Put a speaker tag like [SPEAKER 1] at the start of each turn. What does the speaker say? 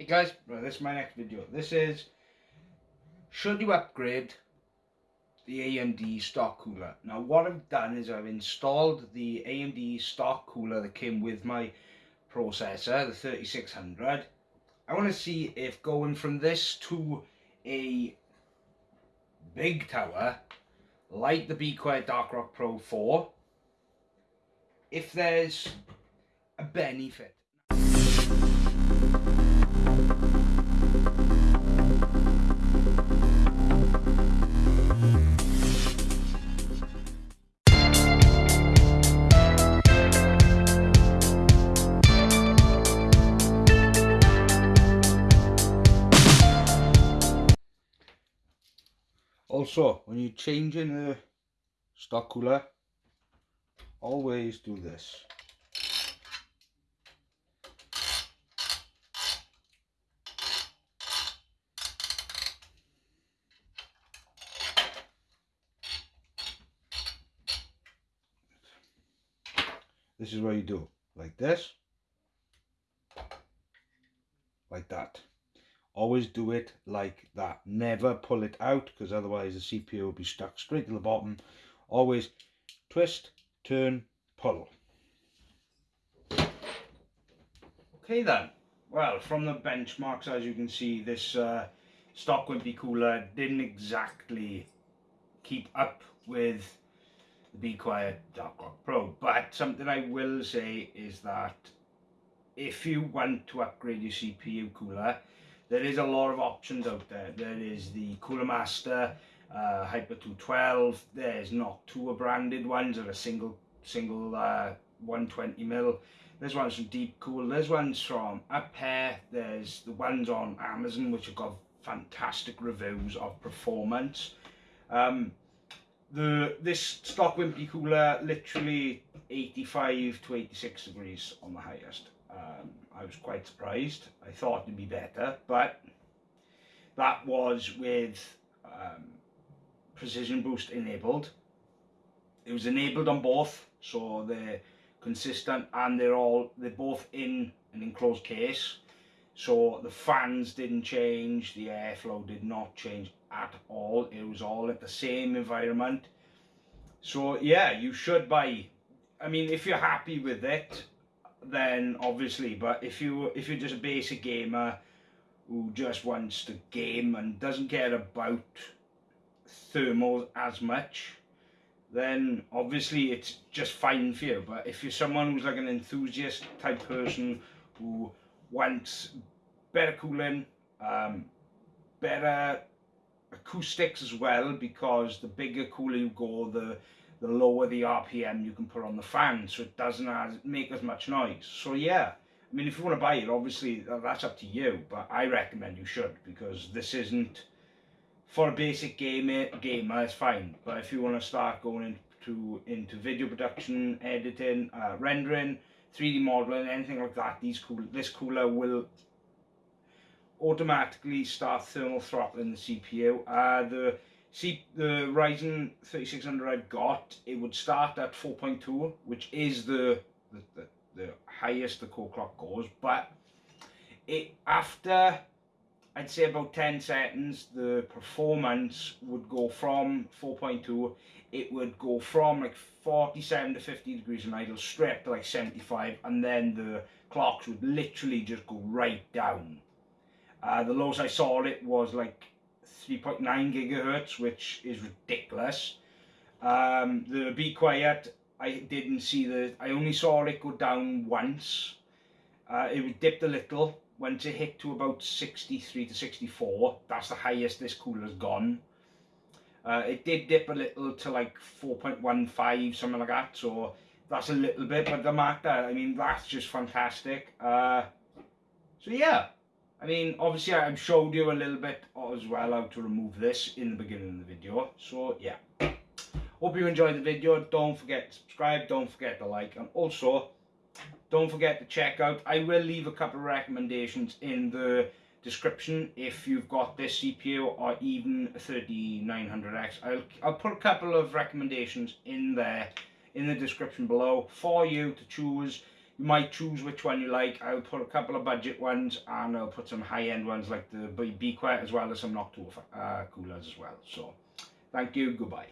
[SPEAKER 1] Hey guys, this is my next video. This is, should you upgrade the AMD stock cooler? Now what I've done is I've installed the AMD stock cooler that came with my processor, the 3600. I want to see if going from this to a big tower, like the Be Quiet Dark Rock Pro 4, if there's a benefit. Also, when you're changing the stock cooler, always do this. This is what you do, like this, like that. Always do it like that. Never pull it out because otherwise the CPU will be stuck straight to the bottom. Always twist, turn, pull. Okay then. Well, from the benchmarks, as you can see, this uh, stock wimpy cooler didn't exactly keep up with the be Quiet Dark Rock Pro. But something I will say is that if you want to upgrade your CPU cooler, there is a lot of options out there. There is the Cooler Master uh, Hyper 212. There's Noctua branded ones that are single single uh, 120 mil. There's ones from Deep Cool, There's ones from Ampere. There's the ones on Amazon which have got fantastic reviews of performance. Um, the this stock wimpy cooler literally 85 to 86 degrees on the highest um, I was quite surprised. I thought it'd be better but that was with um, precision boost enabled. It was enabled on both so they're consistent and they're all they're both in an enclosed case. So the fans didn't change the airflow did not change at all. It was all at the same environment. So yeah you should buy i mean if you're happy with it then obviously but if you if you're just a basic gamer who just wants to game and doesn't care about thermals as much then obviously it's just fine for you. But if you're someone who's like an enthusiast type person who wants better cooling um, better acoustics as well because the bigger cooler you go the the lower the RPM you can put on the fan so it doesn't as, make as much noise so yeah I mean if you want to buy it obviously that's up to you but I recommend you should because this isn't for a basic gamer gamer it's fine but if you want to start going into into video production editing uh, rendering 3d modeling anything like that these cool this cooler will automatically start thermal throttling the CPU. Uh, the see the Ryzen 3600 I've got, it would start at 4.2, which is the, the, the, the highest the core clock goes, but it after I'd say about 10 seconds, the performance would go from 4.2, it would go from like 47 to 50 degrees in idle strip to like 75, and then the clocks would literally just go right down. Uh, the lowest I saw it was like 3.9 gigahertz, which is ridiculous. Um, the Be Quiet, I didn't see the, I only saw it go down once. Uh, it dipped a little, once it hit to about 63 to 64. That's the highest this cooler's gone. Uh, it did dip a little to like 4.15, something like that. So that's a little bit, but the matter, I mean, that's just fantastic. Uh, so yeah, I mean, obviously I've showed you a little bit as well how to remove this in the beginning of the video. So yeah, hope you enjoyed the video. Don't forget to subscribe, don't forget to like, and also don't forget to check out, I will leave a couple of recommendations in the description if you've got this CPU or even a 3900X. I'll, I'll put a couple of recommendations in there in the description below for you to choose you might choose which one you like. I'll put a couple of budget ones and I'll put some high-end ones like the Be Quiet as well as some Noctua uh, coolers as well. So, thank you. Goodbye.